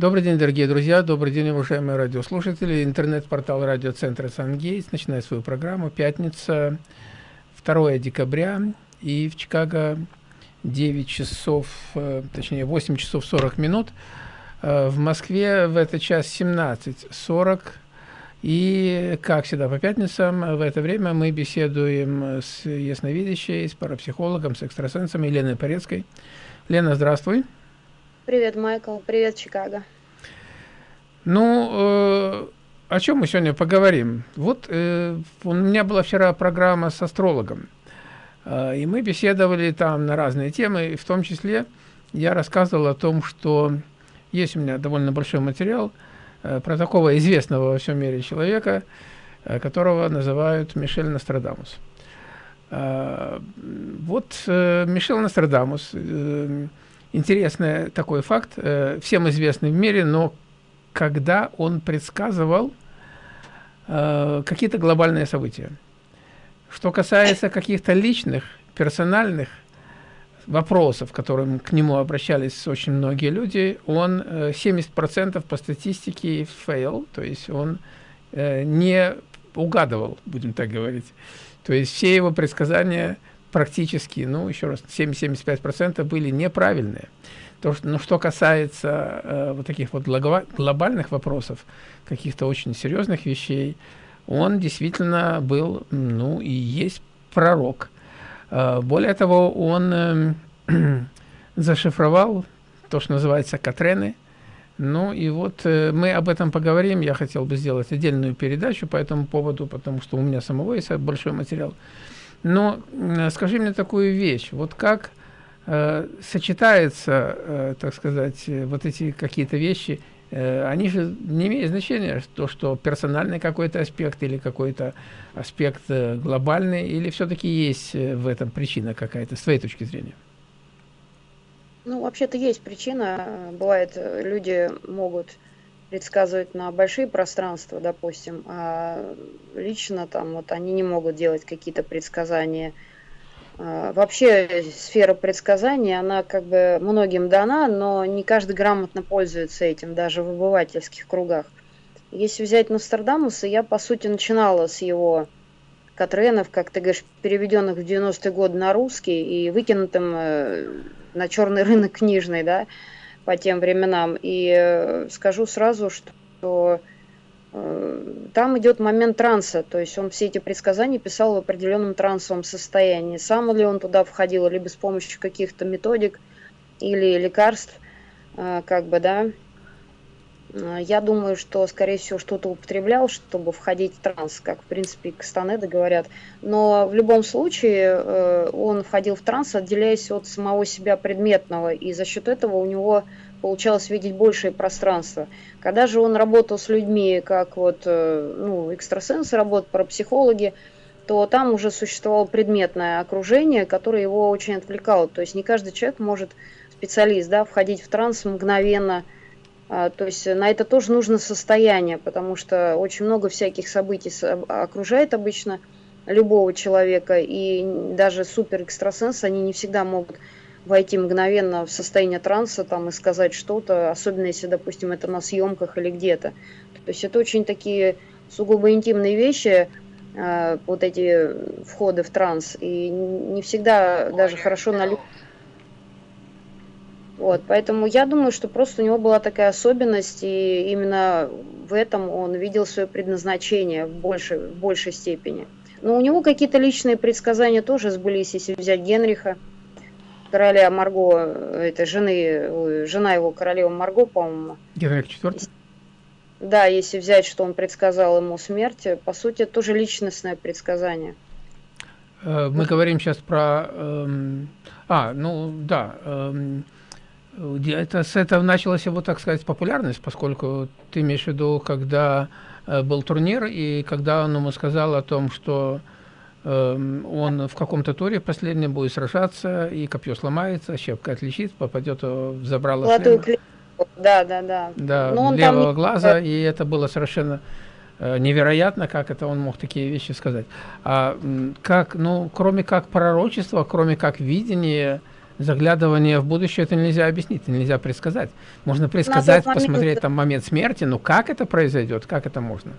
Добрый день, дорогие друзья, добрый день, уважаемые радиослушатели. Интернет-портал радиоцентра «Сангейтс» начинает свою программу. Пятница, 2 декабря, и в Чикаго 9 часов, э, точнее 8 часов 40 минут. Э, в Москве в этот час 17.40. И, как всегда, по пятницам в это время мы беседуем с ясновидящей, с парапсихологом, с экстрасенсом Еленой Порецкой. Лена, здравствуй. Привет, Майкл. Привет, Чикаго. Ну, э, о чем мы сегодня поговорим? Вот э, у меня была вчера программа с астрологом, э, и мы беседовали там на разные темы, в том числе я рассказывал о том, что есть у меня довольно большой материал э, про такого известного во всем мире человека, э, которого называют Мишель Нострадамус. Э, вот э, Мишель Нострадамус... Э, интересный такой факт, э, всем известный в мире, но когда он предсказывал э, какие-то глобальные события. Что касается каких-то личных, персональных вопросов, которым к нему обращались очень многие люди, он э, 70% по статистике fail, то есть он э, не угадывал, будем так говорить. То есть все его предсказания – практически, ну, еще раз, 70-75% были неправильные. То, что, ну, что касается э, вот таких вот глобальных вопросов, каких-то очень серьезных вещей, он действительно был, ну, и есть пророк. Э, более того, он э, зашифровал то, что называется Катрены. Ну и вот э, мы об этом поговорим. Я хотел бы сделать отдельную передачу по этому поводу, потому что у меня самого есть большой материал. Но скажи мне такую вещь, вот как э, сочетается, э, так сказать, вот эти какие-то вещи, э, они же не имеют значения, то, что персональный какой-то аспект или какой-то аспект э, глобальный, или все-таки есть э, в этом причина какая-то, с твоей точки зрения? Ну, вообще-то есть причина. Бывает, люди могут предсказывать на большие пространства, допустим, а лично там вот они не могут делать какие-то предсказания. А, вообще сфера предсказаний, она как бы многим дана, но не каждый грамотно пользуется этим, даже в обывательских кругах. Если взять Нострадамуса, я по сути начинала с его Катренов, как ты говоришь, переведенных в 90-е годы на русский и выкинутым э, на черный рынок книжный, да, по тем временам. И э, скажу сразу, что э, там идет момент транса, то есть он все эти предсказания писал в определенном трансовом состоянии. Сам ли он туда входил, либо с помощью каких-то методик или лекарств, э, как бы, да, я думаю, что, скорее всего, что-то употреблял, чтобы входить в транс, как, в принципе, Кастанеды говорят. Но в любом случае э, он входил в транс, отделяясь от самого себя предметного, и за счет этого у него получалось видеть большее пространство. Когда же он работал с людьми, как вот, э, ну, экстрасенсы работают, парапсихологи, то там уже существовало предметное окружение, которое его очень отвлекало. То есть не каждый человек может, специалист, да, входить в транс мгновенно, то есть на это тоже нужно состояние, потому что очень много всяких событий окружает обычно любого человека, и даже супер экстрасенсы, они не всегда могут войти мгновенно в состояние транса там, и сказать что-то, особенно если, допустим, это на съемках или где-то. То есть это очень такие сугубо интимные вещи, а, вот эти входы в транс, и не всегда даже хорошо на людях вот, поэтому я думаю, что просто у него была такая особенность, и именно в этом он видел свое предназначение в большей, в большей степени. Но у него какие-то личные предсказания тоже сбылись, если взять Генриха, короля Марго, это жены, жена его королева Марго, по-моему. Генрих IV? Да, если взять, что он предсказал ему смерть, по сути, тоже личностное предсказание. Э, мы говорим сейчас про... Эм, а, ну да, эм, это, с этого началась его, так сказать, популярность, поскольку ты имеешь в виду, когда э, был турнир, и когда он ему сказал о том, что э, он в каком-то туре последнем будет сражаться, и копье сломается, щепка отличит, попадет в забрало шлема. Да, да, да. Да, Но левого там... глаза, и это было совершенно э, невероятно, как это он мог такие вещи сказать. А как, ну, кроме как пророчества, кроме как видения, заглядывание в будущее это нельзя объяснить, это нельзя предсказать. Можно предсказать, момент... посмотреть там момент смерти, но как это произойдет, как это можно?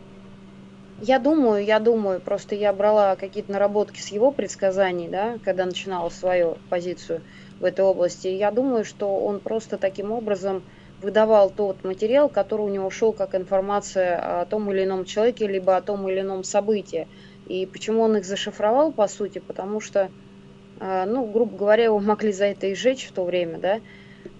Я думаю, я думаю, просто я брала какие-то наработки с его предсказаний, да, когда начинала свою позицию в этой области. Я думаю, что он просто таким образом выдавал тот материал, который у него шел как информация о том или ином человеке, либо о том или ином событии. И почему он их зашифровал, по сути, потому что, ну, грубо говоря, его могли за это и сжечь в то время, да,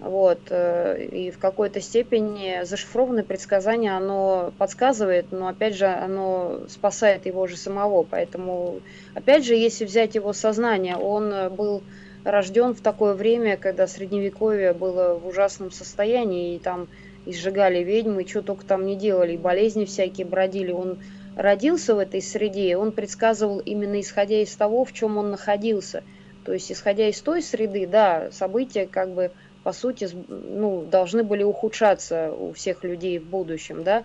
вот, э, и в какой-то степени зашифрованное предсказание, оно подсказывает, но опять же, оно спасает его же самого, поэтому, опять же, если взять его сознание, он был рожден в такое время, когда средневековье было в ужасном состоянии, и там и сжигали ведьмы, и что только там не делали, и болезни всякие бродили. Он родился в этой среде, он предсказывал именно исходя из того, в чем он находился. То есть, исходя из той среды, да, события как бы по сути ну, должны были ухудшаться у всех людей в будущем, да.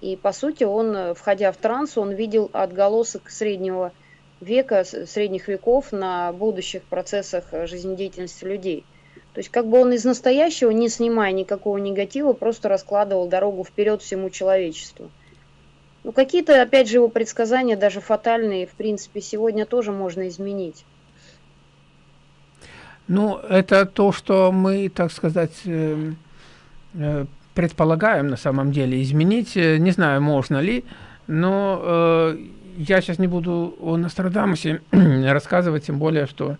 И по сути он, входя в транс, он видел отголосок среднего века, средних веков на будущих процессах жизнедеятельности людей. То есть как бы он из настоящего, не снимая никакого негатива, просто раскладывал дорогу вперед всему человечеству. Ну, какие-то, опять же, его предсказания, даже фатальные, в принципе, сегодня тоже можно изменить. Ну, это то, что мы, так сказать, э, э, предполагаем на самом деле изменить. Э, не знаю, можно ли, но я сейчас не буду о Нострадамусе рассказывать, тем более, что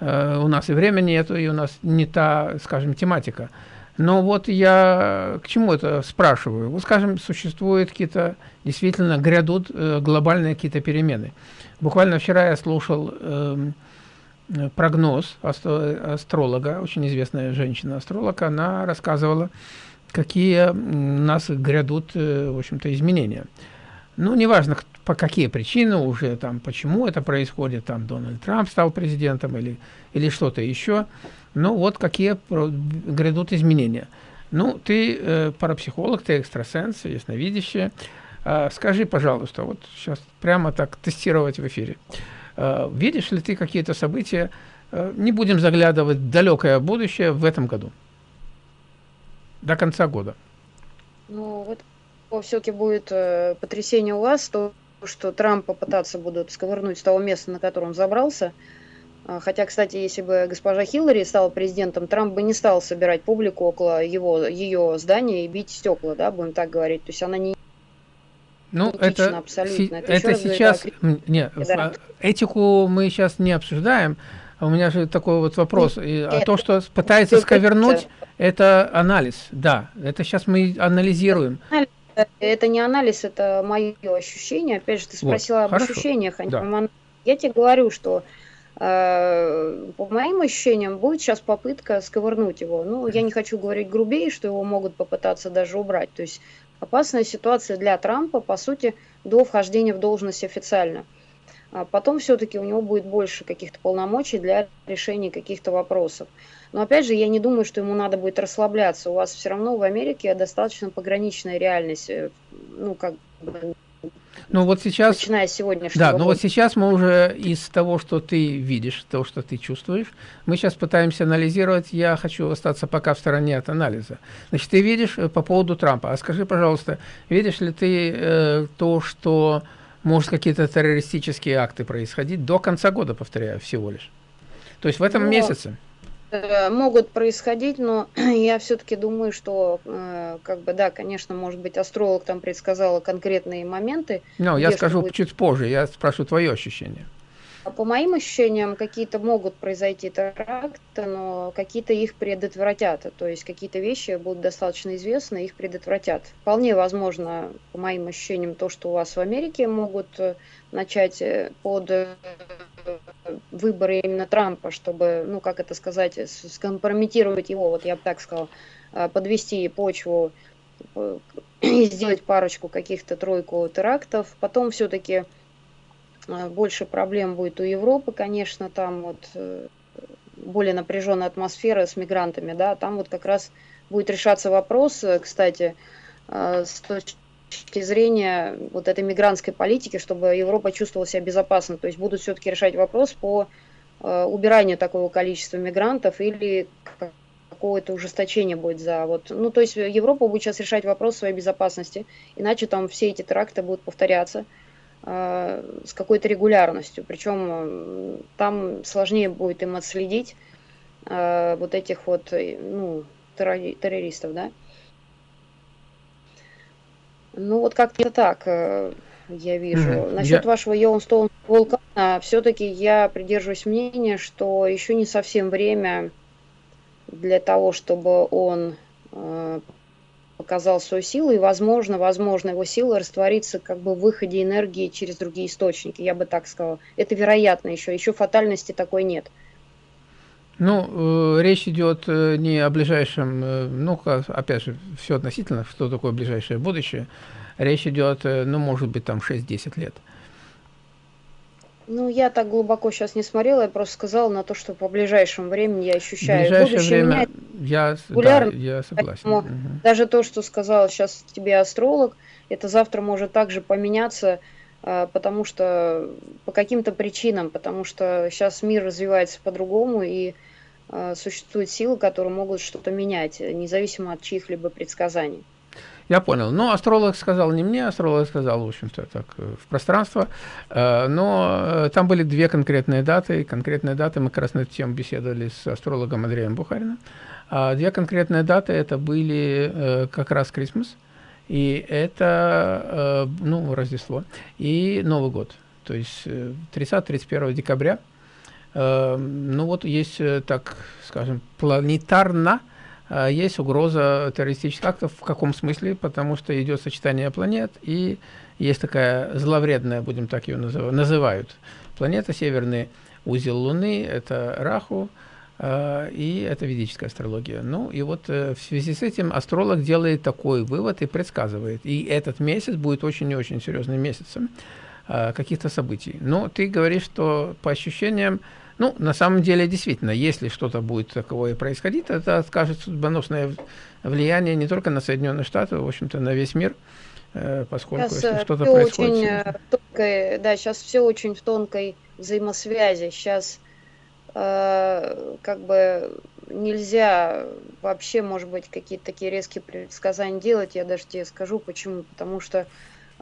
у нас и времени нету, и у нас не та, скажем, тематика. Но вот я к чему это спрашиваю? Вот, скажем, существуют какие-то, действительно, грядут э, глобальные какие-то перемены. Буквально вчера я слушал э, прогноз астролога, очень известная женщина-астролог, она рассказывала, какие у нас грядут, э, в общем-то, изменения. Ну, неважно, по какие причины уже, там, почему это происходит, там, Дональд Трамп стал президентом или, или что-то еще, ну, вот какие грядут изменения. Ну, ты э, парапсихолог, ты экстрасенс, ясновидящий. Э, скажи, пожалуйста, вот сейчас прямо так тестировать в эфире. Э, видишь ли ты какие-то события, э, не будем заглядывать в далекое будущее в этом году, до конца года? Ну, вот все-таки будет э, потрясение у вас, то, что Трамп попытаться будут сковырнуть с того места, на котором он забрался. А, хотя, кстати, если бы госпожа Хиллари стала президентом, Трамп бы не стал собирать публику около его, ее здания и бить стекла, да, будем так говорить. То есть она не ну, это, абсолютно. это, это сейчас... Говорит, нет, да. этику мы сейчас не обсуждаем. А у меня же такой вот вопрос. И, а то, что пытается сковернуть, это анализ. Да, это сейчас мы анализируем. Это не анализ, это мое ощущение. Опять же, ты спросила вот, об хорошо. ощущениях. А да. Я тебе говорю, что э, по моим ощущениям будет сейчас попытка сковырнуть его. Ну, я не хочу говорить грубее, что его могут попытаться даже убрать. То есть опасная ситуация для Трампа, по сути, до вхождения в должность официально. А потом все-таки у него будет больше каких-то полномочий для решения каких-то вопросов. Но опять же, я не думаю, что ему надо будет расслабляться. У вас все равно в Америке достаточно пограничная реальность. Э, ну, как бы, ну вот сейчас, начиная с сегодняшнего. Да, но вот сейчас мы уже из того, что ты видишь, того, что ты чувствуешь, мы сейчас пытаемся анализировать. Я хочу остаться пока в стороне от анализа. Значит, ты видишь э, по поводу Трампа. А скажи, пожалуйста, видишь ли ты э, то, что может какие-то террористические акты происходить до конца года, повторяю, всего лишь? То есть в этом но... месяце? Э, могут происходить, но я все-таки думаю, что, э, как бы, да, конечно, может быть, астролог там предсказал конкретные моменты. Ну, я скажу будет... чуть позже, я спрашиваю твое ощущение. А по моим ощущениям, какие-то могут произойти теракты, но какие-то их предотвратят. То есть какие-то вещи будут достаточно известны, их предотвратят. Вполне возможно, по моим ощущениям, то, что у вас в Америке могут э, начать под выборы именно Трампа, чтобы, ну, как это сказать, скомпрометировать его, вот я бы так сказала, а, подвести почву э, и сделать парочку каких-то тройку терактов. Потом все-таки больше проблем будет у Европы, конечно, там вот э, более напряженная атмосфера с мигрантами, да, там вот как раз будет решаться вопрос, э, кстати, с точки зрения вот этой мигрантской политики, чтобы Европа чувствовала себя безопасно. То есть будут все-таки решать вопрос по убирания такого количества мигрантов или какое-то ужесточение будет за вот, ну то есть Европа будет сейчас решать вопрос своей безопасности, иначе там все эти теракты будут повторяться э, с какой-то регулярностью, причем э, там сложнее будет им отследить э, вот этих вот, ну, террористов, да. Ну вот как-то так э, я вижу. Mm-hmm. Насчет я... вашего Йеллоустоун вулкана, все-таки я придерживаюсь мнения, что еще не совсем время для того, чтобы он э, показал свою силу, и, возможно, возможно, его сила растворится как бы в выходе энергии через другие источники, я бы так сказала. Это вероятно еще, еще фатальности такой нет. Ну, э, речь идет э, не о ближайшем, э, ну, опять же, все относительно, что такое ближайшее будущее. Речь идет, э, ну, может быть, там 6-10 лет. Э, ну, я так глубоко сейчас не смотрела, я просто сказала на то, что по ближайшему времени я ощущаю. ближайшее Будущее время я, да, я согласен. Угу. Даже то, что сказал сейчас тебе астролог, это завтра может также поменяться, а, потому что по каким-то причинам, потому что сейчас мир развивается по-другому, и а, существуют силы, которые могут что-то менять, независимо от чьих-либо предсказаний. Я понял. Но астролог сказал не мне, астролог сказал, в общем-то, так, э, в пространство. Э, но э, там были две конкретные даты. Конкретные даты, мы как раз на эту тему беседовали с астрологом Андреем Бухариным. А две конкретные даты, это были как раз Крисмас, и это, ну, Рождество, и Новый год. То есть 30-31 декабря. Ну, вот есть, так скажем, планетарно есть угроза террористических актов. В каком смысле? Потому что идет сочетание планет, и есть такая зловредная, будем так ее называть, называют, планета, северный узел Луны, это Раху, а, и это ведическая астрология. Ну и вот э, в связи с этим астролог делает такой вывод и предсказывает. И этот месяц будет очень и очень серьезным месяцем а, каких-то событий. Но ты говоришь, что по ощущениям ну, на самом деле, действительно, если что-то будет такое происходить, это скажет судьбоносное влияние не только на Соединенные Штаты, в общем-то, на весь мир, э, поскольку сейчас э, что-то происходит... Очень э, тонкой, да, сейчас все очень в тонкой взаимосвязи. Сейчас э, как бы нельзя вообще, может быть, какие-то такие резкие предсказания делать. Я даже тебе скажу, почему. Потому что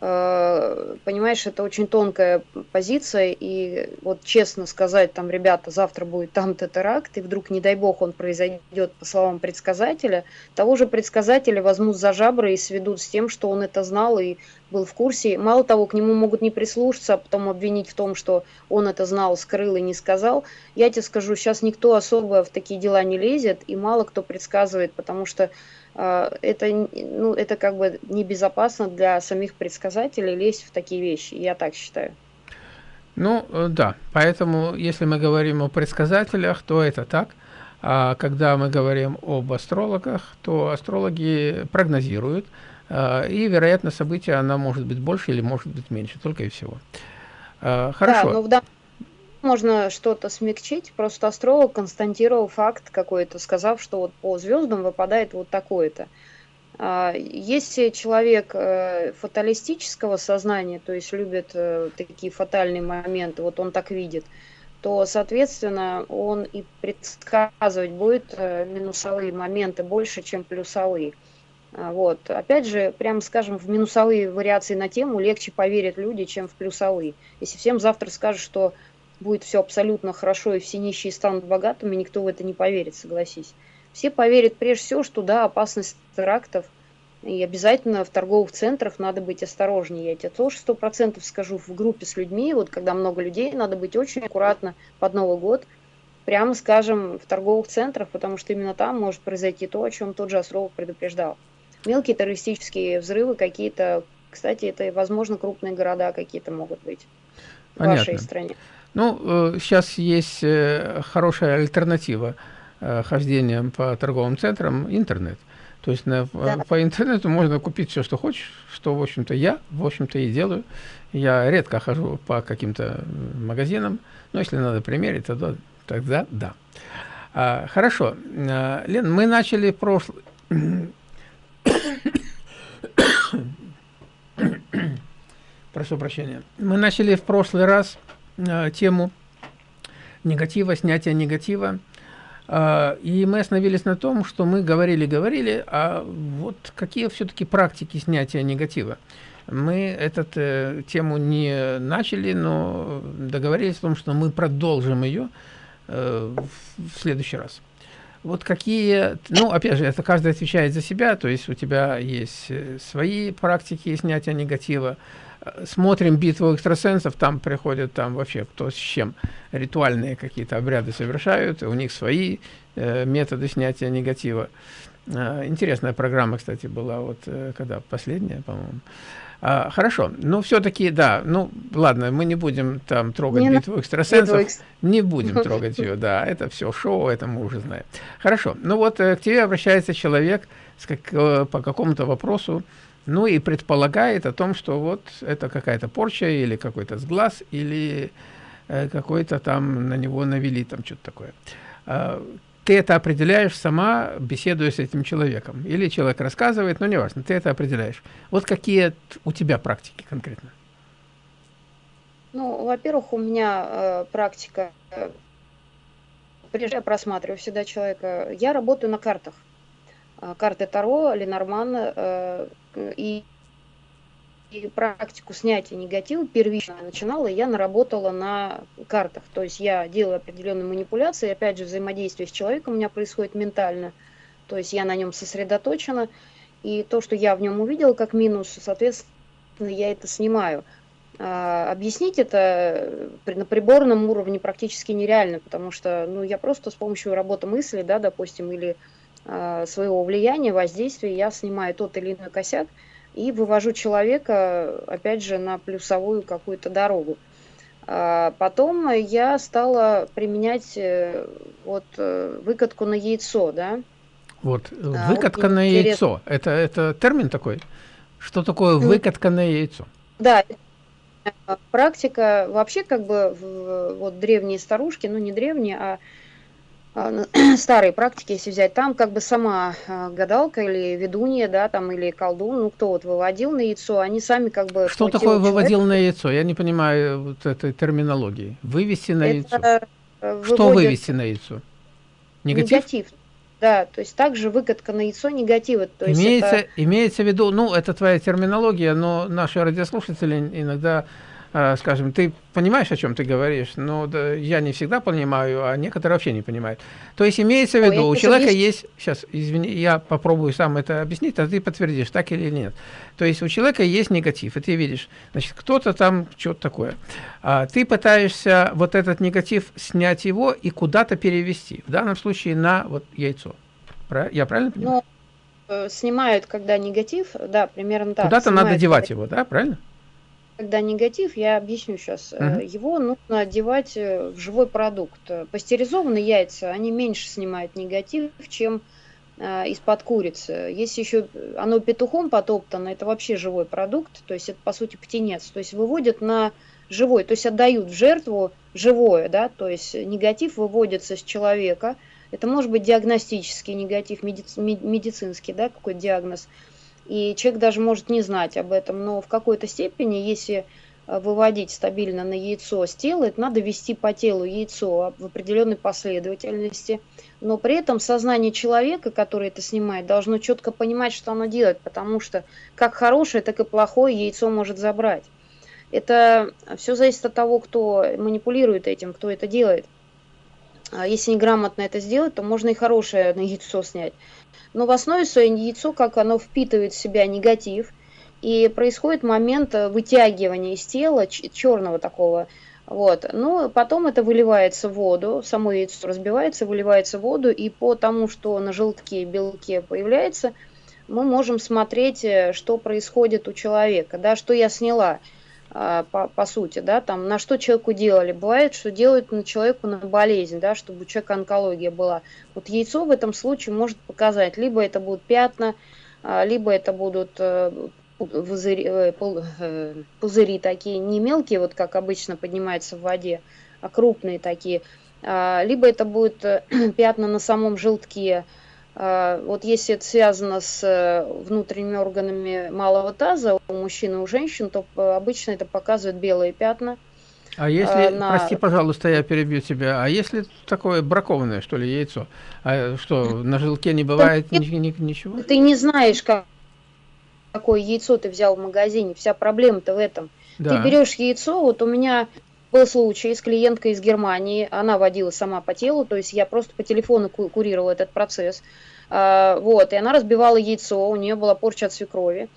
понимаешь, это очень тонкая позиция, и вот честно сказать, там, ребята, завтра будет там-то теракт, и вдруг, не дай бог, он произойдет, по словам предсказателя, того же предсказателя возьмут за жабры и сведут с тем, что он это знал и был в курсе. Мало того, к нему могут не прислушаться, а потом обвинить в том, что он это знал, скрыл и не сказал. Я тебе скажу, сейчас никто особо в такие дела не лезет, и мало кто предсказывает, потому что это, ну, это как бы небезопасно для самих предсказателей лезть в такие вещи, я так считаю. Ну, э, да, поэтому, если мы говорим о предсказателях, то это так. А когда мы говорим об астрологах, то астрологи прогнозируют, а, и, вероятно, события она может быть больше или может быть меньше, только и всего. А, хорошо. Да, но в данном можно что-то смягчить. Просто астролог констатировал факт какой-то, сказав, что вот по звездам выпадает вот такое-то. А, если человек э, фаталистического сознания, то есть любит э, такие фатальные моменты, вот он так видит, то, соответственно, он и предсказывать будет э, минусовые моменты больше, чем плюсовые. А, вот. Опять же, прямо скажем, в минусовые вариации на тему легче поверят люди, чем в плюсовые. Если всем завтра скажут, что будет все абсолютно хорошо и все нищие станут богатыми, никто в это не поверит, согласись. Все поверят прежде всего, что да, опасность терактов, и обязательно в торговых центрах надо быть осторожнее. Я тебе тоже сто процентов скажу, в группе с людьми, вот когда много людей, надо быть очень аккуратно под Новый год, прямо скажем, в торговых центрах, потому что именно там может произойти то, о чем тот же Осров предупреждал. Мелкие террористические взрывы какие-то, кстати, это, возможно, крупные города какие-то могут быть Понятно. в вашей стране. Ну, сейчас э, есть э, хорошая альтернатива э, хождением по торговым центрам – интернет. То есть на, да. по интернету можно купить все, что хочешь, что, в общем-то, я, в общем-то, и делаю. Я редко хожу по каким-то магазинам, но если надо примерить, тогда, тогда да. А, хорошо. А, Лен, мы начали прошлый... Прошу прощения. Мы начали в прошлый раз Э, тему негатива, снятия негатива. А, и мы остановились на том, что мы говорили-говорили, а вот какие все-таки практики снятия негатива. Мы эту э, тему не начали, но договорились о том, что мы продолжим ее э, в следующий раз. Вот какие, ну, опять же, это каждый отвечает за себя, то есть у тебя есть э, свои практики снятия негатива, смотрим битву экстрасенсов, там приходят там вообще кто с чем ритуальные какие-то обряды совершают, у них свои э, методы снятия негатива. Э, интересная программа, кстати, была вот э, когда последняя, по-моему. А, хорошо, но все-таки, да, ну, ладно, мы не будем там трогать не битву экстрасенсов, битву не будем трогать ее, да, это все шоу, это мы уже знаем. Хорошо, ну вот э, к тебе обращается человек с как, э, по какому-то вопросу, ну и предполагает о том, что вот это какая-то порча или какой-то сглаз, или э, какой-то там на него навели там что-то такое. А, ты это определяешь сама, беседуя с этим человеком. Или человек рассказывает, но неважно, ты это определяешь. Вот какие у тебя практики конкретно? Ну, во-первых, у меня э, практика, э, прежде я просматриваю всегда человека, я работаю на картах. Э, карты Таро, Ленорман, э, и, и практику снятия негатива первично начинала, я наработала на картах. То есть я делаю определенные манипуляции, опять же, взаимодействие с человеком у меня происходит ментально. То есть я на нем сосредоточена, и то, что я в нем увидела как минус, соответственно, я это снимаю. А, объяснить это на приборном уровне практически нереально, потому что ну, я просто с помощью работы мысли, да, допустим, или своего влияния, воздействия я снимаю тот или иной косяк и вывожу человека, опять же, на плюсовую какую-то дорогу. А потом я стала применять э, вот э, выкатку на яйцо, да. Вот, а, выкатка вот на интерес... яйцо, это, это термин такой? Что такое выкатка на яйцо? Да, практика вообще как бы вот древние старушки, ну не древние, а старые практики, если взять, там как бы сама а, гадалка или ведунья, да, там, или колдун, ну, кто вот выводил на яйцо, они сами как бы... Что такое выводил на яйцо? Я не понимаю вот этой терминологии. Вывести на Это яйцо. Э, Что вывести на яйцо? Негатив? Негатив. Да, то есть также выкатка на яйцо негатива. То имеется, это... имеется в виду, ну, это твоя терминология, но наши радиослушатели иногда скажем, ты понимаешь, о чем ты говоришь, но да, я не всегда понимаю, а некоторые вообще не понимают. То есть имеется в виду, Ой, у человека есть, сейчас, извини, я попробую сам это объяснить, а ты подтвердишь, так или нет. То есть у человека есть негатив, и ты видишь, значит, кто-то там что-то такое. А ты пытаешься вот этот негатив снять его и куда-то перевести, в данном случае на вот яйцо. Я правильно понимаю? Ну, э, снимают, когда негатив, да, примерно так. Куда-то надо девать его, да, правильно? Когда негатив, я объясню сейчас, угу. его нужно одевать э, в живой продукт. Пастеризованные яйца, они меньше снимают негатив, чем э, из-под курицы. Если еще оно петухом потоптано, это вообще живой продукт, то есть это по сути птенец, то есть выводят на живой, то есть отдают в жертву живое, да, то есть негатив выводится с человека, это может быть диагностический негатив, медицинский, да, какой диагноз, и человек даже может не знать об этом, но в какой-то степени, если э, выводить стабильно на яйцо с тела, это надо вести по телу яйцо в определенной последовательности, но при этом сознание человека, который это снимает, должно четко понимать, что оно делает, потому что как хорошее, так и плохое яйцо может забрать. Это все зависит от того, кто манипулирует этим, кто это делает. А если неграмотно это сделать, то можно и хорошее на яйцо снять но в основе своей яйцо, как оно впитывает в себя негатив, и происходит момент э, вытягивания из тела черного такого. Вот. Но потом это выливается в воду, само яйцо разбивается, выливается в воду, и по тому, что на желтке белке появляется, мы можем смотреть, э, что происходит у человека, да, что я сняла. А, по, по сути, да, там, на что человеку делали. Бывает, что делают на человеку на болезнь, да, чтобы у человека онкология была. Вот яйцо в этом случае может показать, либо это будут пятна, а, либо это будут э, пузыри, э, э, пузыри такие, не мелкие, вот как обычно поднимаются в воде, а крупные такие, а, либо это будут пятна на самом желтке, вот если это связано с э, внутренними органами малого таза у мужчин и у женщин, то э, обычно это показывает белые пятна. А если, на... прости, пожалуйста, я перебью тебя, а если такое бракованное, что ли, яйцо? А что, на желке не бывает ты, ничего? Ты не знаешь, как, какое яйцо ты взял в магазине, вся проблема-то в этом. Да. Ты берешь яйцо, вот у меня был случай с клиенткой из Германии, она водила сама по телу, то есть я просто по телефону курировала этот процесс, а, вот, и она разбивала яйцо, у нее была порча от свекрови,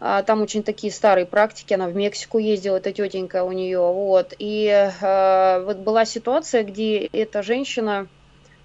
а, там очень такие старые практики, она в Мексику ездила, эта тетенька у нее, вот. И э, вот была ситуация, где эта женщина,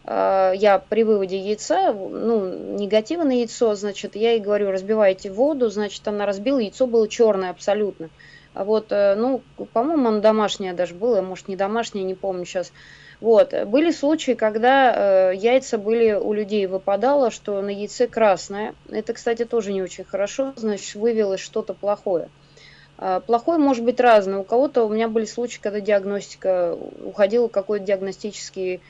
я при выводе яйца, ну, негативное яйцо, значит, я ей говорю, разбивайте воду, значит, она разбила, яйцо было черное абсолютно. А вот, э, ну, по-моему, оно домашнее даже было, может, не домашнее, не помню сейчас. Вот. Были случаи, когда э, яйца были у людей выпадало, что на яйце красное. Это, кстати, тоже не очень хорошо, значит, вывелось что-то плохое. Э, плохое может быть разное. У кого-то у меня были случаи, когда диагностика уходила какой-то диагностический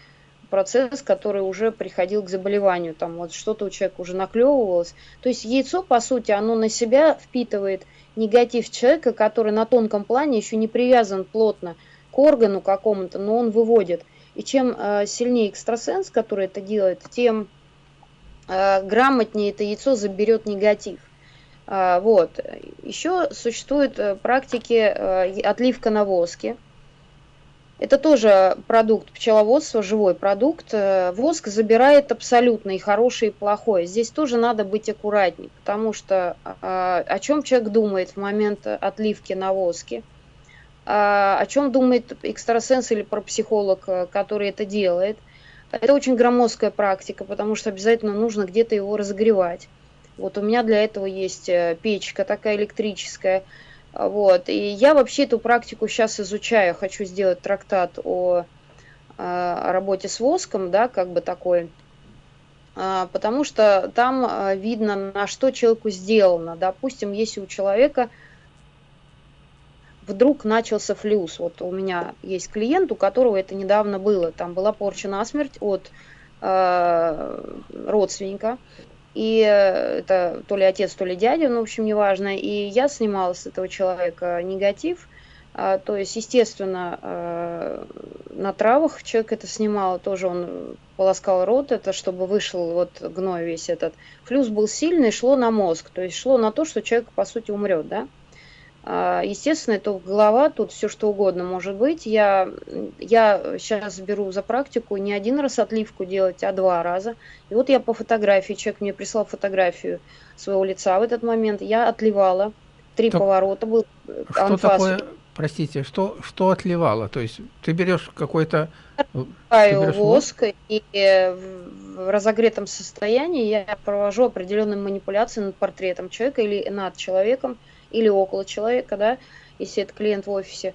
процесс, который уже приходил к заболеванию. Там вот что-то у человека уже наклевывалось. То есть яйцо, по сути, оно на себя впитывает негатив человека, который на тонком плане еще не привязан плотно к органу какому-то, но он выводит. И чем э, сильнее экстрасенс, который это делает, тем э, грамотнее это яйцо заберет негатив. А, вот. Еще существуют э, практики отливка на воске. Это тоже продукт пчеловодства, живой продукт. Воск забирает абсолютно и хорошее, и плохое. Здесь тоже надо быть аккуратней, потому что о чем человек думает в момент отливки на воске – а, о чем думает экстрасенс или парапсихолог, э, который это делает. Это очень громоздкая практика, потому что обязательно нужно где-то его разогревать. Вот у меня для этого есть э, печка такая электрическая. Вот. И я вообще эту практику сейчас изучаю. Хочу сделать трактат о, э, о работе с воском, да, как бы такой. А, потому что там видно, на что человеку сделано. Допустим, если у человека вдруг начался флюс. Вот у меня есть клиент, у которого это недавно было. Там была порча насмерть от э, родственника. И это то ли отец, то ли дядя, ну, в общем, неважно. И я снимала с этого человека негатив. А, то есть, естественно, а, на травах человек это снимал, тоже он полоскал рот, это чтобы вышел вот гной весь этот. Флюс был сильный, шло на мозг, то есть шло на то, что человек, по сути, умрет, да. А, естественно, это голова, тут все что угодно может быть. Я, я сейчас беру за практику не один раз отливку делать, а два раза. И вот я по фотографии, человек мне прислал фотографию своего лица в этот момент, я отливала. Три Что, поворота был Что анфас. такое, простите, что, что отливала? То есть ты берешь какой-то... Берешь воск, и в разогретом состоянии я провожу определенные манипуляции над портретом человека или над человеком, или около человека, да, если это клиент в офисе.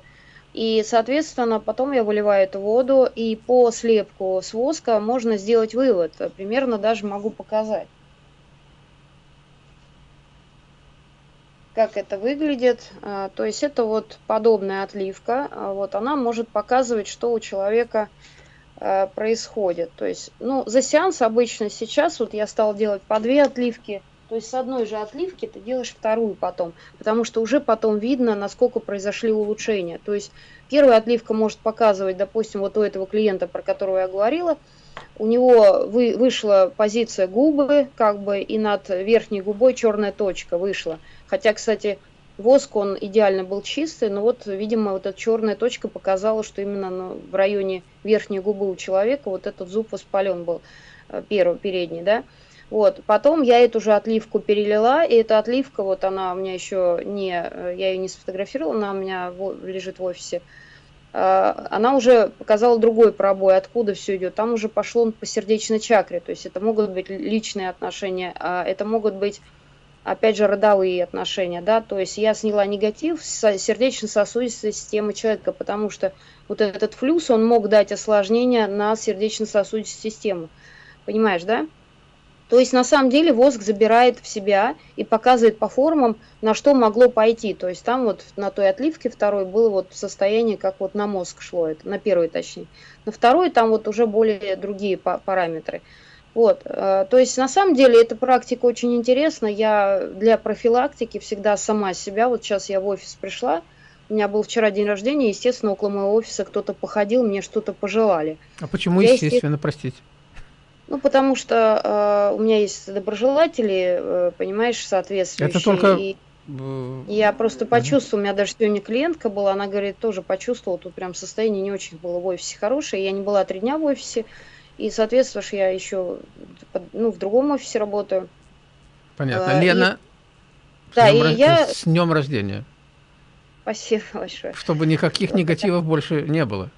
И, соответственно, потом я выливаю эту воду, и по слепку с воска можно сделать вывод. Примерно даже могу показать. Как это выглядит. А, то есть это вот подобная отливка. А, вот она может показывать, что у человека а, происходит. То есть, ну, за сеанс обычно сейчас, вот я стал делать по две отливки – то есть с одной же отливки ты делаешь вторую потом, потому что уже потом видно, насколько произошли улучшения. То есть первая отливка может показывать, допустим, вот у этого клиента, про которого я говорила, у него вы, вышла позиция губы, как бы, и над верхней губой черная точка вышла. Хотя, кстати, воск, он идеально был чистый, но вот, видимо, вот эта черная точка показала, что именно ну, в районе верхней губы у человека вот этот зуб воспален был, э, первый, передний, да. Вот, потом я эту же отливку перелила, и эта отливка, вот она у меня еще не, я ее не сфотографировала, она у меня лежит в офисе. А, она уже показала другой пробой, откуда все идет. Там уже пошло по сердечной чакре, то есть это могут быть личные отношения, а это могут быть, опять же, родовые отношения, да, то есть я сняла негатив с сердечно-сосудистой системы человека, потому что вот этот флюс, он мог дать осложнение на сердечно-сосудистую систему, понимаешь, да? То есть на самом деле воск забирает в себя и показывает по формам, на что могло пойти. То есть там вот на той отливке второй было вот состояние, как вот на мозг шло это, на первой точнее. На второй там вот уже более другие параметры. Вот, э, то есть на самом деле эта практика очень интересна. Я для профилактики всегда сама себя, вот сейчас я в офис пришла, У меня был вчера день рождения, естественно, около моего офиса кто-то походил, мне что-то пожелали. А почему, я, естественно, простите? Ну, потому что э, у меня есть доброжелатели, э, понимаешь, соответствующие. Это только... И я просто почувствовала, у меня даже сегодня клиентка была, она говорит, тоже почувствовала, тут прям состояние не очень было в офисе хорошее. Я не была три дня в офисе, и, соответственно, я еще ну, в другом офисе работаю. Понятно. А, Лена, и... да, и я... с днем рождения. Спасибо большое. Чтобы никаких негативов больше не было.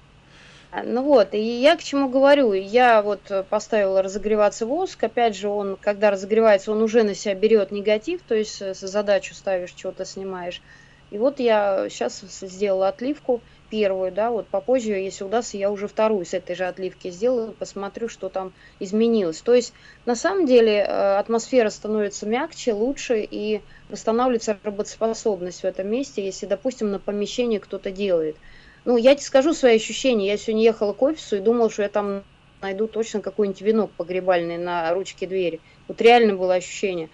Ну вот, и я к чему говорю, я вот поставила разогреваться воск, опять же, он, когда разогревается, он уже на себя берет негатив, то есть э, задачу ставишь, что-то снимаешь. И вот я сейчас сделала отливку первую, да, вот попозже, если удастся, я уже вторую с этой же отливки сделаю, посмотрю, что там изменилось. То есть, на самом деле, э, атмосфера становится мягче, лучше, и восстанавливается работоспособность в этом месте, если, допустим, на помещении кто-то делает – ну, я тебе скажу свои ощущения. Я сегодня ехала к офису и думала, что я там найду точно какой-нибудь венок погребальный на ручке двери. Вот реально было ощущение.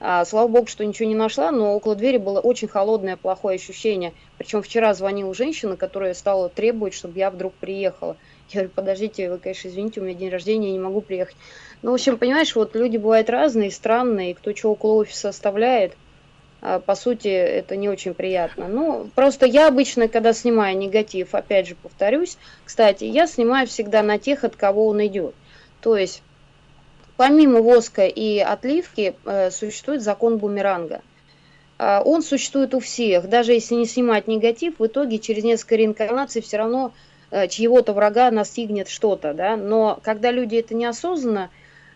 А, слава богу, что ничего не нашла, но около двери было очень холодное, плохое ощущение. Причем вчера звонила женщина, которая стала требовать, чтобы я вдруг приехала. Я говорю, подождите, вы, конечно, извините, у меня день рождения, я не могу приехать. Ну, в общем, понимаешь, вот люди бывают разные, странные, кто что около офиса оставляет – по сути, это не очень приятно. Ну, просто я обычно, когда снимаю негатив, опять же повторюсь, кстати, я снимаю всегда на тех, от кого он идет. То есть, помимо воска и отливки, э, существует закон бумеранга. Э, он существует у всех. Даже если не снимать негатив, в итоге через несколько реинкарнаций все равно э, чьего-то врага настигнет что-то. Да? Но когда люди это неосознанно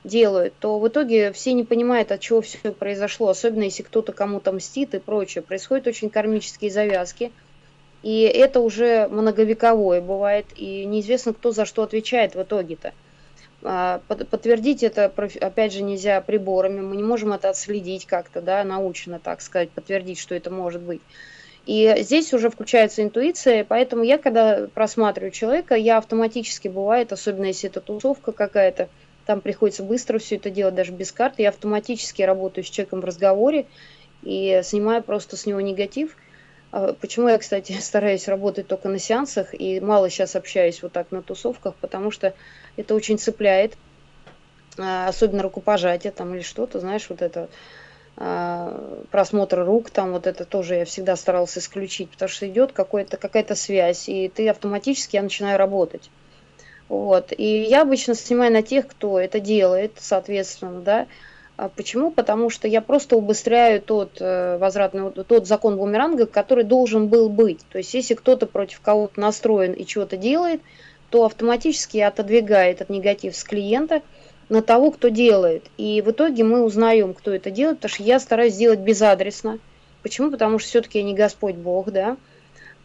делают, то в итоге все не понимают, от чего все произошло, особенно если кто-то кому-то мстит и прочее. Происходят очень кармические завязки, и это уже многовековое бывает, и неизвестно, кто за что отвечает в итоге-то. А, подтвердить это, опять же, нельзя приборами, мы не можем это отследить как-то, да, научно, так сказать, подтвердить, что это может быть. И здесь уже включается интуиция, поэтому я, когда просматриваю человека, я автоматически бывает, особенно если это тусовка какая-то, там приходится быстро все это делать, даже без карты. Я автоматически работаю с человеком в разговоре и снимаю просто с него негатив. А почему я, кстати, стараюсь работать только на сеансах и мало сейчас общаюсь вот так на тусовках, потому что это очень цепляет, а, особенно рукопожатие там или что-то, знаешь, вот это а, просмотр рук, там вот это тоже я всегда старался исключить, потому что идет какая-то связь, и ты автоматически, я начинаю работать. Вот. И я обычно снимаю на тех, кто это делает, соответственно, да. А почему? Потому что я просто убыстряю тот э, возвратный, тот закон бумеранга, который должен был быть. То есть, если кто-то против кого-то настроен и чего-то делает, то автоматически отодвигает этот негатив с клиента на того, кто делает. И в итоге мы узнаем, кто это делает, потому что я стараюсь сделать безадресно. Почему? Потому что все-таки я не Господь Бог, да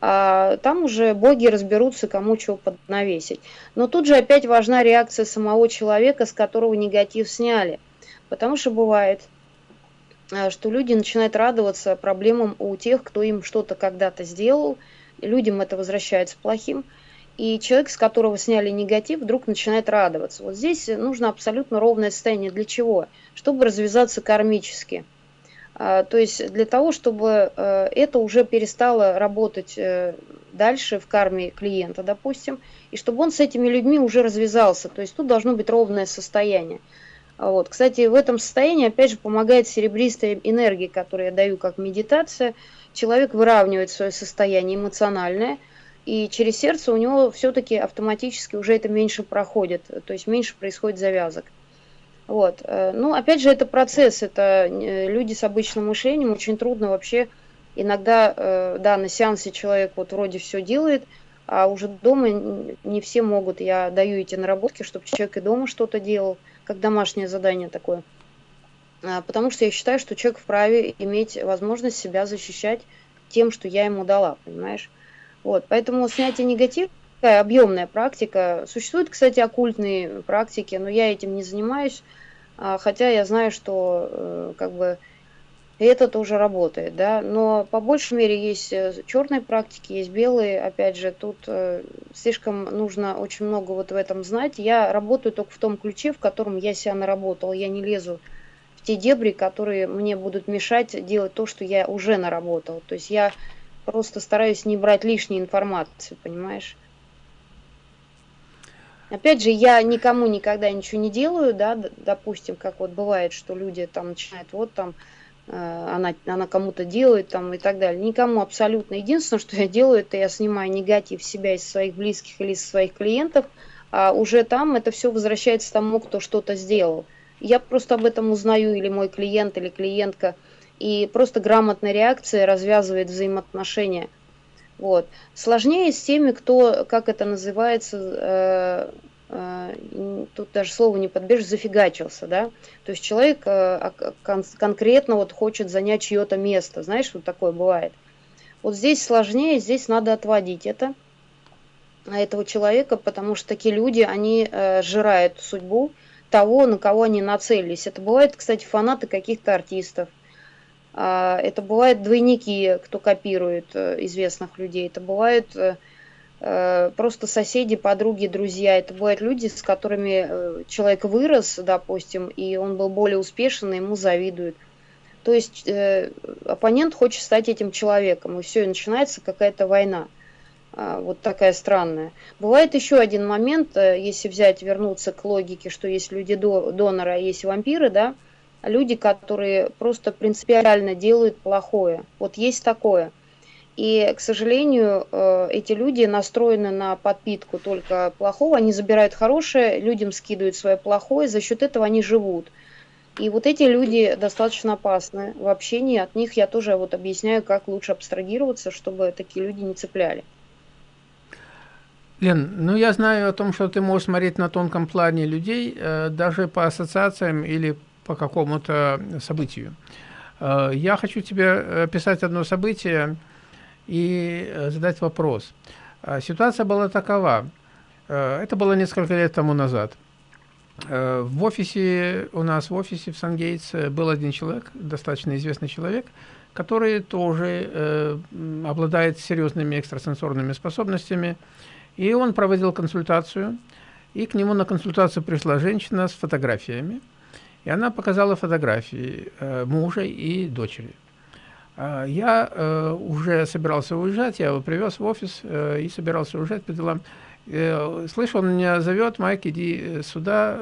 а там уже боги разберутся, кому чего поднавесить. Но тут же опять важна реакция самого человека, с которого негатив сняли. Потому что бывает, а, что люди начинают радоваться проблемам у тех, кто им что-то когда-то сделал, людям это возвращается плохим, и человек, с которого сняли негатив, вдруг начинает радоваться. Вот здесь нужно абсолютно ровное состояние. Для чего? Чтобы развязаться кармически. А, то есть для того, чтобы э, это уже перестало работать э, дальше в карме клиента, допустим, и чтобы он с этими людьми уже развязался. То есть тут должно быть ровное состояние. Вот. Кстати, в этом состоянии, опять же, помогает серебристая энергия, которую я даю как медитация. Человек выравнивает свое состояние эмоциональное, и через сердце у него все-таки автоматически уже это меньше проходит, то есть меньше происходит завязок. Вот. Э, ну, опять же, это процесс, это э, люди с обычным мышлением, очень трудно вообще, иногда, э, да, на сеансе человек вот вроде все делает, а уже дома не все могут. Я даю эти наработки, чтобы человек и дома что-то делал, как домашнее задание такое. А, потому что я считаю, что человек вправе иметь возможность себя защищать тем, что я ему дала, понимаешь? Вот, поэтому снятие негатива такая объемная практика. Существуют, кстати, оккультные практики, но я этим не занимаюсь. А, хотя я знаю, что э, как бы это тоже работает, да, но по большей мере есть э, черные практики, есть белые, опять же, тут э, слишком нужно очень много вот в этом знать. Я работаю только в том ключе, в котором я себя наработал, я не лезу в те дебри, которые мне будут мешать делать то, что я уже наработал. То есть я просто стараюсь не брать лишней информации, понимаешь? Опять же, я никому никогда ничего не делаю, да, допустим, как вот бывает, что люди там начинают, вот там, э, она, она кому-то делает там и так далее. Никому абсолютно. Единственное, что я делаю, это я снимаю негатив себя из своих близких или из своих клиентов, а уже там это все возвращается тому, кто что-то сделал. Я просто об этом узнаю, или мой клиент, или клиентка, и просто грамотная реакция развязывает взаимоотношения – вот. Сложнее с теми, кто, как это называется, э, э, тут даже слово не подбежишь, зафигачился, да. То есть человек э, кон конкретно вот хочет занять чье-то место, знаешь, вот такое бывает. Вот здесь сложнее, здесь надо отводить это, этого человека, потому что такие люди, они э, жирают судьбу того, на кого они нацелились. Это бывает, кстати, фанаты каких-то артистов, а, это бывают двойники, кто копирует э, известных людей. Это бывают э, э, просто соседи, подруги, друзья. Это бывают люди, с которыми человек вырос, допустим, и он был более успешен, и ему завидуют. То есть оппонент хочет стать этим человеком, и все, и начинается какая-то война. Э, вот такая странная. Бывает еще один момент, если взять, вернуться к логике, что есть люди до, донора, а есть вампиры, да, люди, которые просто принципиально делают плохое. Вот есть такое. И, к сожалению, э, эти люди настроены на подпитку только плохого, они забирают хорошее, людям скидывают свое плохое, за счет этого они живут. И вот эти люди достаточно опасны в общении, от них я тоже вот объясняю, как лучше абстрагироваться, чтобы такие люди не цепляли. Лен, ну я знаю о том, что ты можешь смотреть на тонком плане людей, э, даже по ассоциациям или по какому-то событию. Э, я хочу тебе описать одно событие и э, задать вопрос. Э, ситуация была такова. Это было несколько лет тому назад. В офисе, у нас в офисе в Сангейтс был один человек, достаточно известный человек, который тоже обладает серьезными экстрасенсорными способностями. И он проводил консультацию, и к нему на консультацию пришла женщина с фотографиями. И она показала фотографии э, мужа и дочери. Э, я э, уже собирался уезжать, я его привез в офис э, и собирался уезжать по делам. Слышь, он меня зовет, Майк, иди сюда,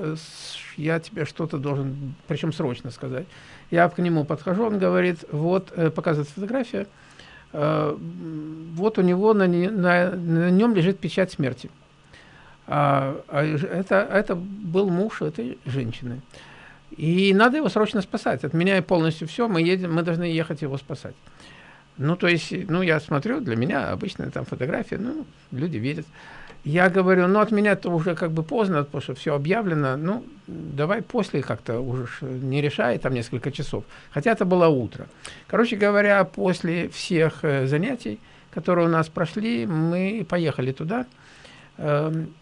я тебе что-то должен, причем срочно сказать. Я к нему подхожу, он говорит, вот, показывает фотографию, вот у него на, на, на нем лежит печать смерти. А, а это, это был муж этой женщины. И надо его срочно спасать. Отменяя полностью все, мы, едем, мы должны ехать его спасать. Ну, то есть, ну, я смотрю, для меня обычная там фотография, ну, люди видят. Я говорю, ну, от меня это уже как бы поздно, потому что все объявлено, ну, давай после как-то уже не решай, там несколько часов. Хотя это было утро. Короче говоря, после всех э, занятий, которые у нас прошли, мы поехали туда. Эм,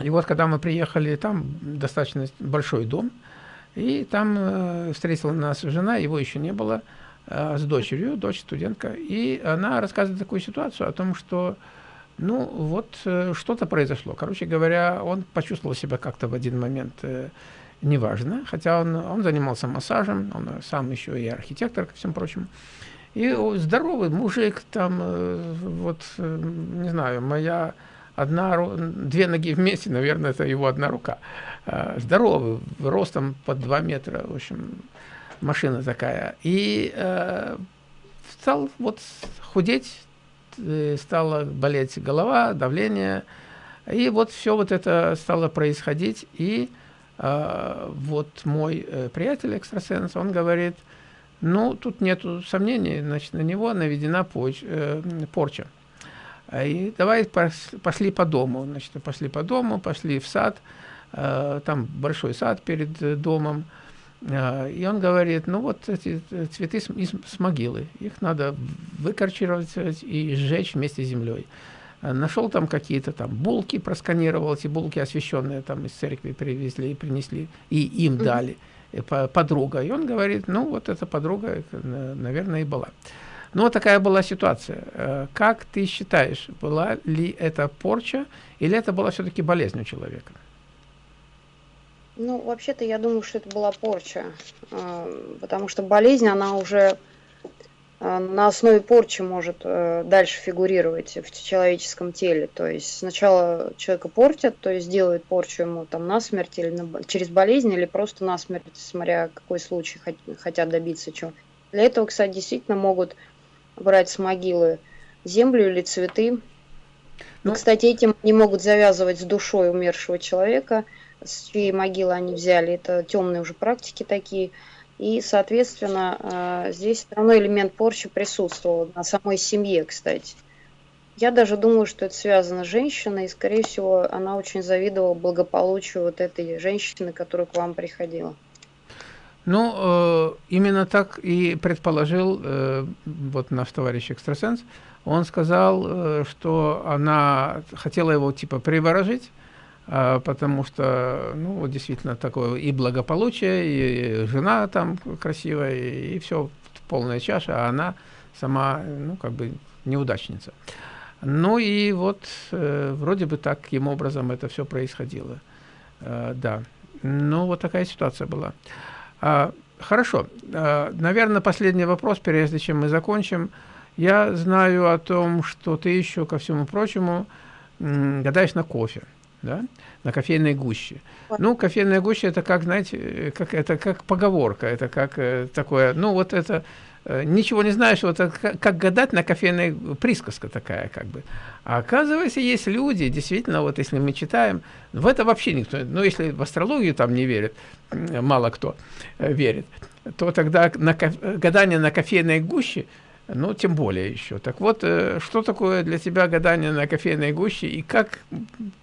и вот, когда мы приехали, там достаточно большой дом, и там э, встретила нас жена, его еще не было, э, с дочерью, дочь студентка. И она рассказывает такую ситуацию о том, что, ну, вот э, что-то произошло. Короче говоря, он почувствовал себя как-то в один момент э, неважно, хотя он, он занимался массажем, он сам еще и архитектор, ко всем прочим. И здоровый мужик, там, э, вот, э, не знаю, моя одна, две ноги вместе, наверное, это его одна рука. Э, здоровый, ростом под 2 метра, в общем, машина такая. И э, стал вот худеть, э, стала болеть голова, давление, и вот все вот это стало происходить, и э, вот мой э, приятель экстрасенс, он говорит, ну, тут нету сомнений, значит, на него наведена поч, э, порча. И давай пошли по дому, значит, пошли по дому, пошли в сад, там большой сад перед э, домом, э, и он говорит, ну вот эти цветы с, с могилы, их надо выкорчировать и сжечь вместе с землей. Нашел там какие-то там булки, просканировал эти булки освященные, там из церкви привезли и принесли, и им дали подруга. И он говорит, ну вот эта подруга, наверное, и была. Ну, вот такая была ситуация. Как ты считаешь, была ли это порча, или это была все-таки болезнь у человека? Ну, вообще-то я думаю, что это была порча, а, потому что болезнь, она уже а, на основе порчи может э, дальше фигурировать в человеческом теле. То есть сначала человека портят, то есть делают порчу ему там насмерть или на, через болезнь, или просто насмерть, смотря какой случай хотят добиться чего. Для этого, кстати, действительно могут брать с могилы землю или цветы. Ну, кстати, этим не могут завязывать с душой умершего человека, с чьей могилы они взяли. Это темные уже практики такие – и, соответственно, э, здесь все равно элемент порчи присутствовал на самой семье, кстати. Я даже думаю, что это связано с женщиной, и, скорее всего, она очень завидовала благополучию вот этой женщины, которая к вам приходила. Ну, э, именно так и предположил э, вот наш товарищ экстрасенс. Он сказал, э, что она хотела его типа приворожить, а, потому что, ну, вот действительно такое и благополучие, и жена там красивая, и, все полная чаша, а она сама, ну, как бы неудачница. Ну и вот э, вроде бы таким образом это все происходило. Э, да, ну вот такая ситуация была. А, хорошо, а, наверное, последний вопрос, прежде чем мы закончим. Я знаю о том, что ты еще, ко всему прочему, гадаешь на кофе да, на кофейной гуще. Ну, кофейная гуща это как, знаете, как это как поговорка, это как э, такое, ну вот это э, ничего не знаешь, вот как, как гадать на кофейной присказка такая как бы. А оказывается, есть люди, действительно, вот если мы читаем, в это вообще никто, ну если в астрологию там не верит, мало кто э, верит, то тогда на гадание на кофейной гуще ну, тем более еще. Так вот, э, что такое для тебя гадание на кофейной гуще и как Э,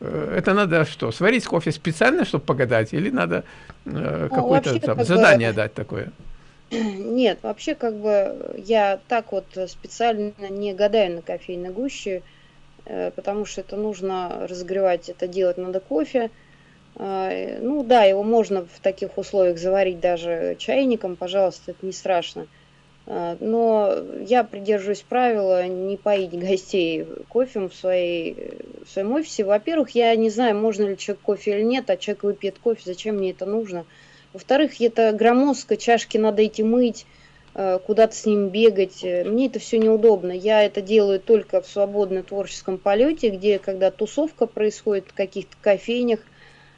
это надо что, сварить кофе специально, чтобы погадать, или надо э, ну, какое-то там как задание бы... дать такое? Нет, вообще как бы я так вот специально не гадаю на кофейной гуще, э, потому что это нужно разогревать, это делать надо кофе. Э, ну да, его можно в таких условиях заварить даже чайником, пожалуйста, это не страшно. А, но я придерживаюсь правила не поить гостей кофе в, своей, в своем офисе. Во-первых, я не знаю, можно ли человек кофе или нет, а человек выпьет кофе, зачем мне это нужно. Во-вторых, это громоздко, чашки надо идти мыть, а, куда-то с ним бегать. Мне это все неудобно. Я это делаю только в свободном творческом полете, где, когда тусовка происходит в каких-то кофейнях,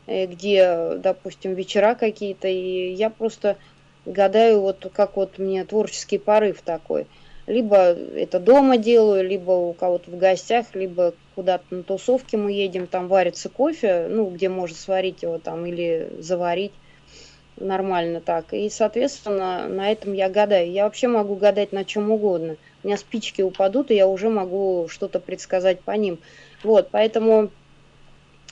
э, где, допустим, вечера какие-то, и я просто гадаю, вот как вот мне творческий порыв такой. Либо это дома делаю, либо у кого-то в гостях, либо куда-то на тусовке мы едем, там варится кофе, ну, где можно сварить его там или заварить нормально так. И, соответственно, на этом я гадаю. Я вообще могу гадать на чем угодно. У меня спички упадут, и я уже могу что-то предсказать по ним. Вот, поэтому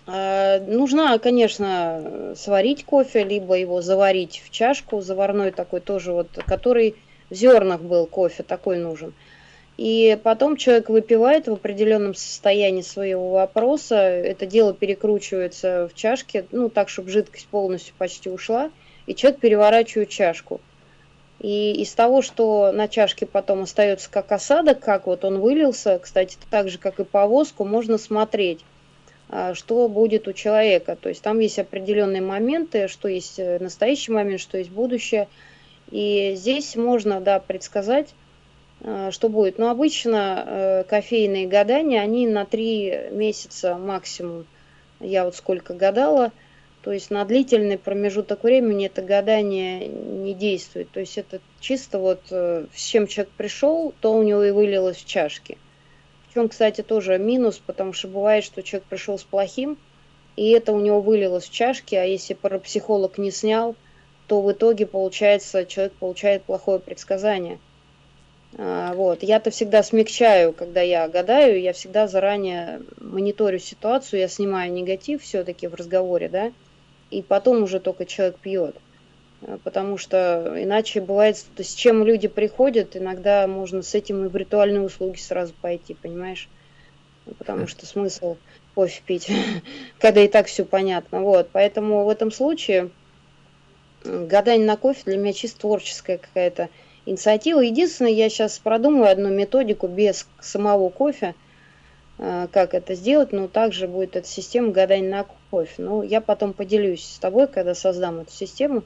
нужно, конечно, сварить кофе, либо его заварить в чашку, заварной такой тоже вот, который в зернах был кофе, такой нужен. И потом человек выпивает в определенном состоянии своего вопроса, это дело перекручивается в чашке, ну так, чтобы жидкость полностью почти ушла, и человек переворачивает чашку. И из того, что на чашке потом остается как осадок, как вот он вылился, кстати, так же, как и по воску, можно смотреть а, что будет у человека. То есть там есть определенные моменты, что есть э, настоящий момент, что есть будущее. И здесь можно, да, предсказать, а, что будет. Но обычно э, кофейные гадания, они на три месяца максимум. Я вот сколько гадала, то есть на длительный промежуток времени это гадание не действует. То есть это чисто вот э, с чем человек пришел, то у него и вылилось в чашке. В чем, кстати, тоже минус, потому что бывает, что человек пришел с плохим, и это у него вылилось в чашке, а если парапсихолог не снял, то в итоге, получается, человек получает плохое предсказание. А, вот. Я-то всегда смягчаю, когда я гадаю, я всегда заранее мониторю ситуацию, я снимаю негатив все-таки в разговоре, да, и потом уже только человек пьет. Э, потому что иначе бывает, то с чем люди приходят, иногда можно с этим и в ритуальные услуги сразу пойти, понимаешь? Потому что смысл кофе пить, когда и так все понятно. Вот, поэтому в этом случае гадание на кофе для меня чисто творческая какая-то инициатива. Единственное, я сейчас продумаю одну методику без самого кофе, э, как это сделать, но также будет эта система гадания на кофе. Ну, я потом поделюсь с тобой, когда создам эту систему.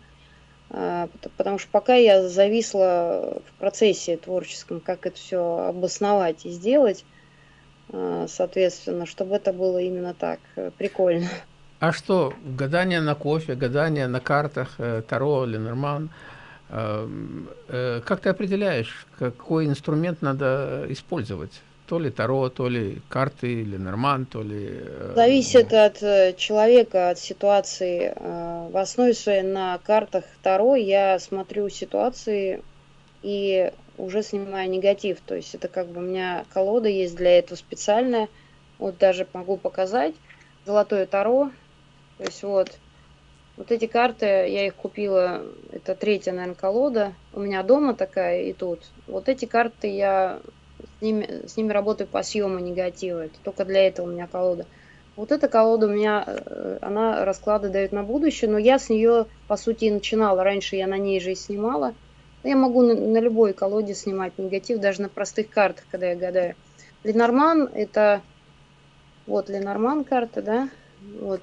А, потому что пока я зависла в процессе творческом, как это все обосновать и сделать, а, соответственно, чтобы это было именно так, э, прикольно. А что, гадание на кофе, гадание на картах, э, Таро, Ленорман, э, как ты определяешь, какой инструмент надо использовать? То ли Таро, то ли карты, или Норман, то ли... Зависит от человека, от ситуации. В основе своей на картах Таро я смотрю ситуации и уже снимаю негатив. То есть это как бы у меня колода есть для этого специальная. Вот даже могу показать. Золотое Таро. То есть вот. Вот эти карты, я их купила, это третья, наверное, колода. У меня дома такая и тут. Вот эти карты я ними, с ними работаю по съему негатива. Это только для этого у меня колода. Вот эта колода у меня, э, она расклады дает на будущее, но я с нее, по сути, и начинала. Раньше я на ней же и снимала. Я могу на, на любой колоде снимать негатив, даже на простых картах, когда я гадаю. Ленорман это вот Ленорман карта, да, вот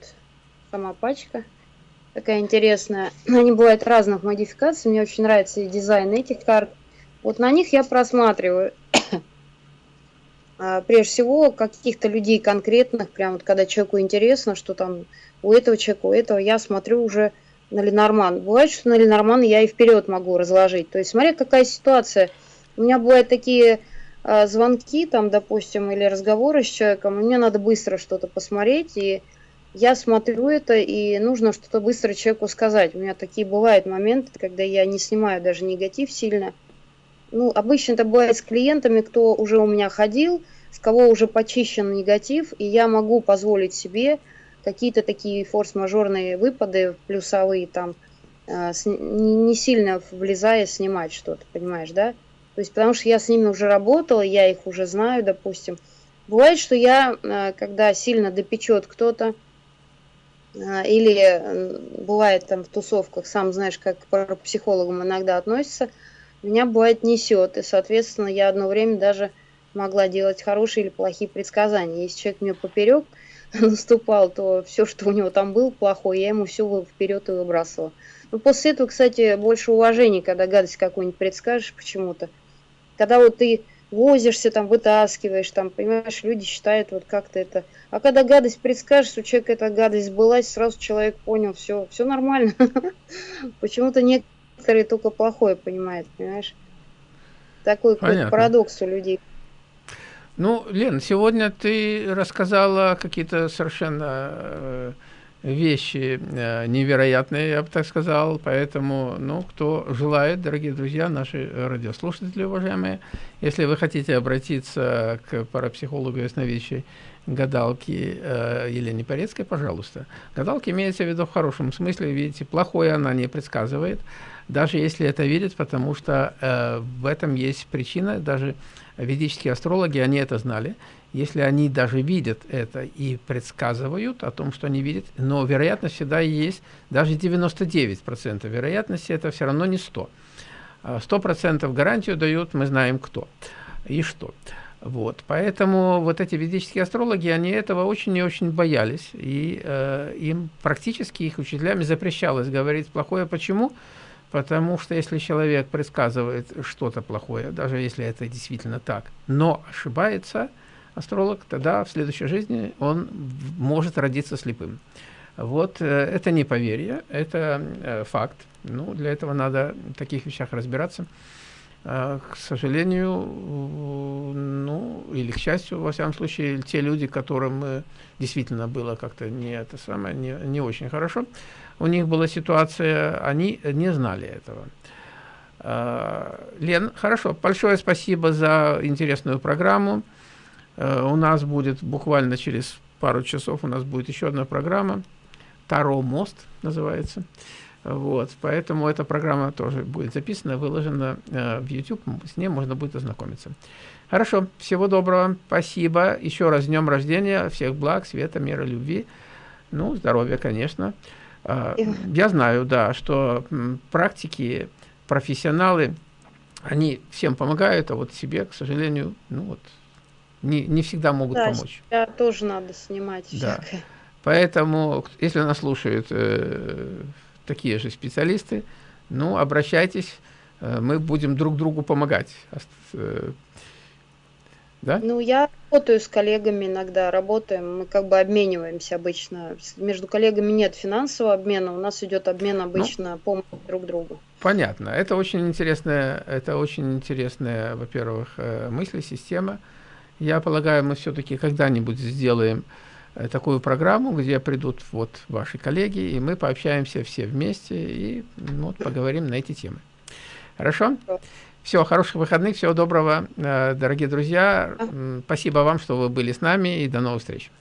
сама пачка такая интересная. Они бывают разных модификаций, мне очень нравится и дизайн этих карт. Вот на них я просматриваю прежде всего каких-то людей конкретных, прям вот когда человеку интересно, что там у этого человека, у этого, я смотрю уже на Ленорман. Бывает, что на Ленорман я и вперед могу разложить. То есть, смотря какая ситуация. У меня бывают такие э, звонки, там, допустим, или разговоры с человеком, и мне надо быстро что-то посмотреть, и я смотрю это, и нужно что-то быстро человеку сказать. У меня такие бывают моменты, когда я не снимаю даже негатив сильно. Ну, обычно это бывает с клиентами, кто уже у меня ходил, с кого уже почищен негатив, и я могу позволить себе какие-то такие форс-мажорные выпады плюсовые там, э, не сильно влезая снимать что-то, понимаешь, да? То есть потому что я с ними уже работала, я их уже знаю, допустим. Бывает, что я, э, когда сильно допечет кто-то, э, или бывает там в тусовках, сам знаешь, как к психологам иногда относятся, меня бывает несет, и, соответственно, я одно время даже могла делать хорошие или плохие предсказания. Если человек мне поперек, наступал, то все, что у него там было плохое, я ему все вперед и выбрасывала. Но после этого, кстати, больше уважения, когда гадость какую-нибудь предскажешь почему-то. Когда вот ты возишься, там, вытаскиваешь, там, понимаешь, люди считают вот как-то это. А когда гадость предскажешь, у человека эта гадость сбылась, сразу человек понял, все, все нормально. Почему-то некоторые только плохое понимают, понимаешь? Такой парадокс у людей. Ну, Лен, сегодня ты рассказала какие-то совершенно э, вещи э, невероятные, я бы так сказал, поэтому, ну, кто желает, дорогие друзья, наши радиослушатели, уважаемые, если вы хотите обратиться к парапсихологу ясновидящей гадалки э, Елене Порецкой, пожалуйста. Гадалки имеется в виду в хорошем смысле, видите, плохое она не предсказывает, даже если это видит, потому что э, в этом есть причина, даже ведические астрологи, они это знали. Если они даже видят это и предсказывают о том, что они видят, но вероятность всегда есть, даже 99% вероятности, это все равно не 100. 100% а гарантию дают, мы знаем кто и что. Вот, поэтому вот эти ведические астрологи, они этого очень и очень боялись, и э, им практически их учителями запрещалось говорить плохое. Почему? Потому что если человек предсказывает что-то плохое, даже если это действительно так, но ошибается астролог, тогда в следующей жизни он может родиться слепым. Вот э, это не поверье, это э, факт. Ну, для этого надо в таких вещах разбираться. А, к сожалению, ну, или к счастью, во всяком случае, те люди, которым действительно было как-то не это самое, не, не очень хорошо, у них была ситуация, они не знали этого. А, Лен, хорошо, большое спасибо за интересную программу. А, у нас будет буквально через пару часов у нас будет еще одна программа. Таро мост называется. Вот, поэтому эта программа тоже будет записана, выложена э, в YouTube, с ней можно будет ознакомиться. Хорошо, всего доброго, спасибо. Еще раз днем рождения, всех благ, света, мира, любви. Ну, здоровья, конечно. Э, я знаю, да, что практики, профессионалы, они всем помогают, а вот себе, к сожалению, ну вот, не, не всегда могут да, помочь. Да, тоже надо снимать да. Поэтому, если нас слушают э, такие же специалисты, ну, обращайтесь, мы будем друг другу помогать. Да? Ну, я работаю с коллегами иногда, работаем, мы как бы обмениваемся обычно. Между коллегами нет финансового обмена, у нас идет обмен ну, обычно ну, помощью друг другу. Понятно. Это очень интересная, это очень интересная, во-первых, э, мысль, система. Я полагаю, мы все-таки когда-нибудь сделаем э, такую программу, где придут вот ваши коллеги, и мы пообщаемся все вместе и ну, вот, поговорим на эти темы. Хорошо? Все, хороших выходных, всего доброго, э, дорогие друзья. Спасибо вам, что вы были с нами, и до новых встреч.